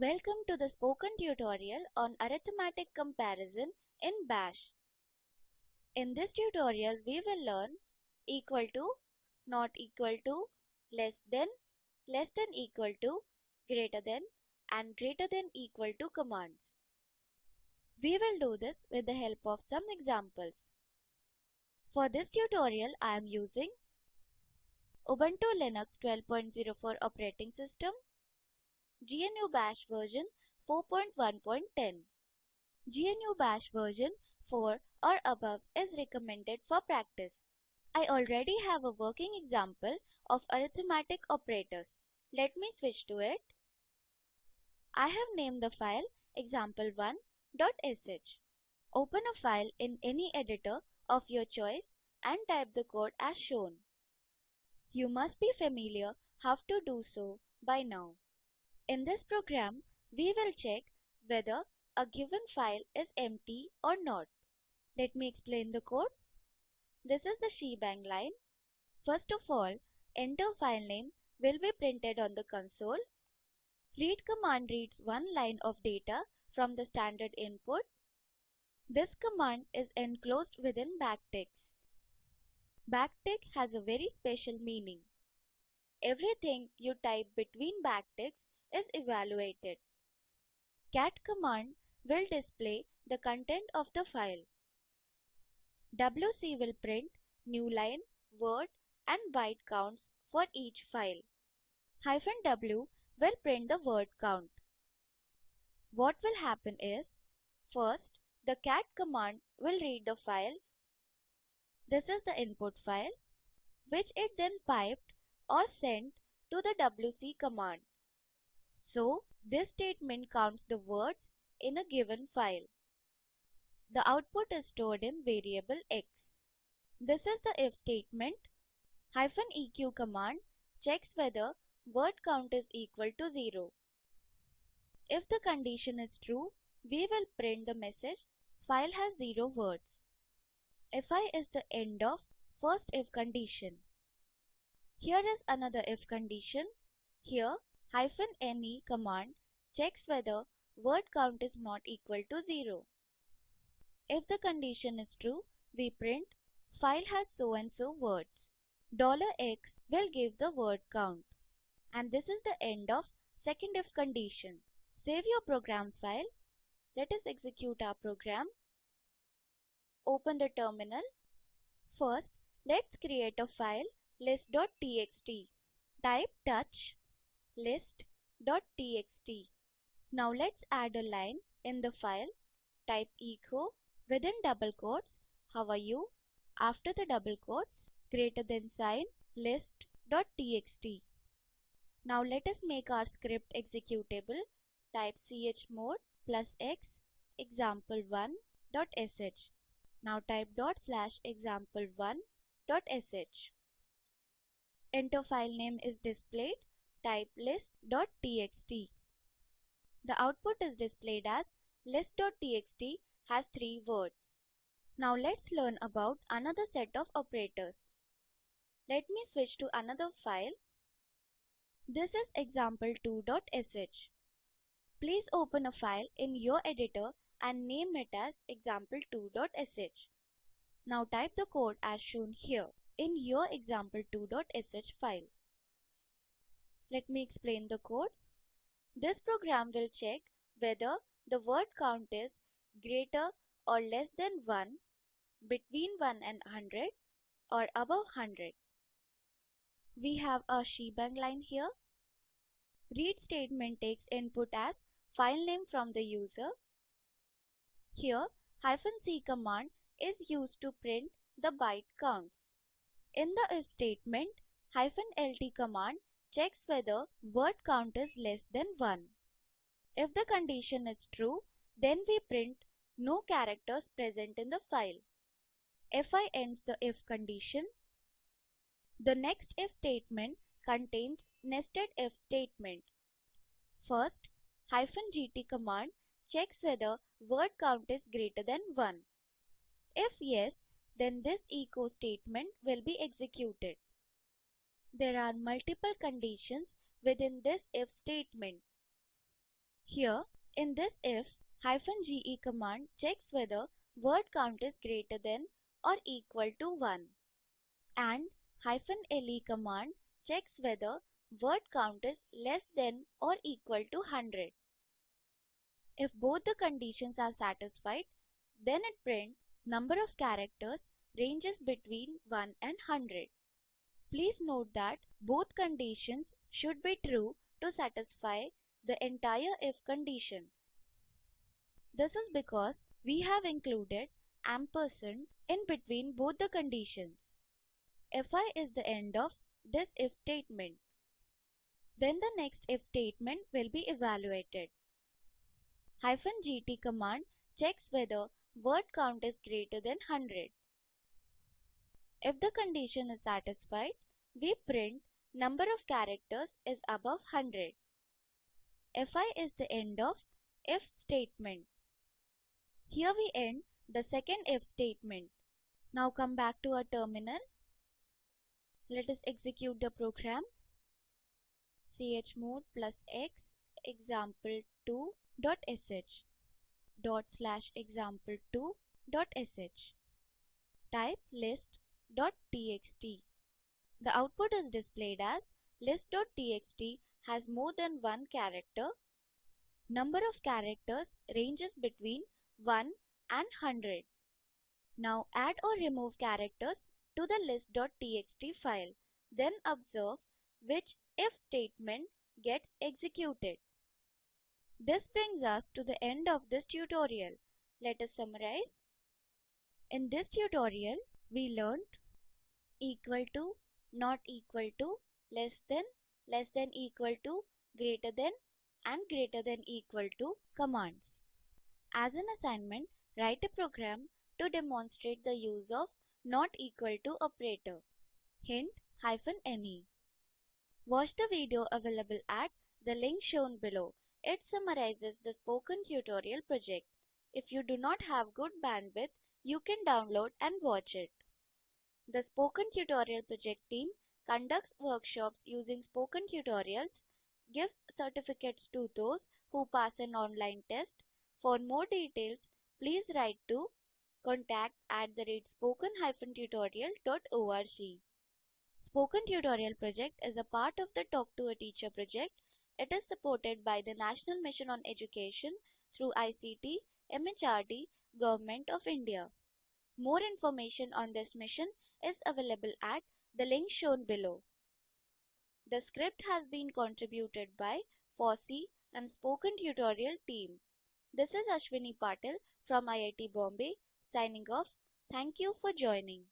Welcome to the spoken tutorial on arithmetic comparison in Bash. In this tutorial we will learn equal to, not equal to, less than, less than equal to, greater than and greater than equal to commands. We will do this with the help of some examples. For this tutorial I am using Ubuntu Linux 12.04 operating system, GNU Bash version 4.1.10. GNU Bash version 4 or above is recommended for practice. I already have a working example of arithmetic operators. Let me switch to it. I have named the file example1.sh. Open a file in any editor of your choice and type the code as shown. You must be familiar how to do so by now. In this program, we will check whether a given file is empty or not. Let me explain the code. This is the shebang line. First of all, enter file name will be printed on the console. Read command reads one line of data from the standard input. This command is enclosed within backticks. Backtick has a very special meaning. Everything you type between backticks is evaluated. cat command will display the content of the file. wc will print new line, word and byte counts for each file. Hyphen w will print the word count. What will happen is, first the cat command will read the file. This is the input file, which it then piped or sent to the wc command. So, this statement counts the words in a given file. The output is stored in variable x. This is the if statement. Hyphen eq command checks whether word count is equal to 0. If the condition is true, we will print the message file has 0 words. fi is the end of first if condition. Here is another if condition. Here ne command checks whether word count is not equal to 0. If the condition is true, we print file has so and so words. $x will give the word count. And this is the end of second if condition. Save your program file. Let us execute our program. Open the terminal. First, let's create a file list.txt. Type touch list.txt. Now let's add a line in the file. Type echo within double quotes how are you after the double quotes greater than sign list.txt. Now let us make our script executable. Type chmod plus x example1.sh. Now type dot slash example1.sh. Enter file name is displayed type list.txt. The output is displayed as list.txt has three words. Now let's learn about another set of operators. Let me switch to another file. This is example2.sh. Please open a file in your editor and name it as example2.sh. Now type the code as shown here in your example2.sh file. Let me explain the code. This program will check whether the word count is greater or less than 1, between 1 and 100 or above 100. We have a shebang line here. Read statement takes input as file name from the user. Here hyphen c command is used to print the byte counts. In the if statement, hyphen lt command checks whether word count is less than 1. If the condition is true, then we print no characters present in the file. fi ends the if condition. The next if statement contains nested if statement. First, hyphen gt command checks whether word count is greater than 1. If yes, then this echo statement will be executed. There are multiple conditions within this if statement. Here, in this if, hyphen ge command checks whether word count is greater than or equal to 1 and hyphen le command checks whether word count is less than or equal to 100. If both the conditions are satisfied, then it prints number of characters ranges between 1 and 100. Please note that both conditions should be true to satisfy the entire if condition. This is because we have included ampersand in between both the conditions. fi is the end of this if statement. Then the next if statement will be evaluated. Hyphen gt command checks whether word count is greater than 100. If the condition is satisfied, we print number of characters is above 100. fi is the end of if statement. Here we end the second if statement. Now come back to our terminal. Let us execute the program. chmod plus x example2 dot sh dot slash example2 dot sh type list dot txt the output is displayed as list.txt has more than one character. Number of characters ranges between 1 and 100. Now add or remove characters to the list.txt file. Then observe which if statement gets executed. This brings us to the end of this tutorial. Let us summarize. In this tutorial, we learned equal to, not equal to, less than, less than equal to, greater than and greater than equal to commands. As an assignment, write a program to demonstrate the use of not equal to operator. Hint hyphen ne. Watch the video available at the link shown below. It summarizes the spoken tutorial project. If you do not have good bandwidth, you can download and watch it. The Spoken Tutorial Project team conducts workshops using spoken tutorials, gives certificates to those who pass an online test. For more details, please write to contact at the rate spoken-tutorial.org. Spoken Tutorial Project is a part of the Talk to a Teacher project. It is supported by the National Mission on Education through ICT, MHRD, Government of India. More information on this mission is available at the link shown below. The script has been contributed by FOSSEE and Spoken Tutorial team. This is Ashwini Patil from IIT Bombay signing off. Thank you for joining.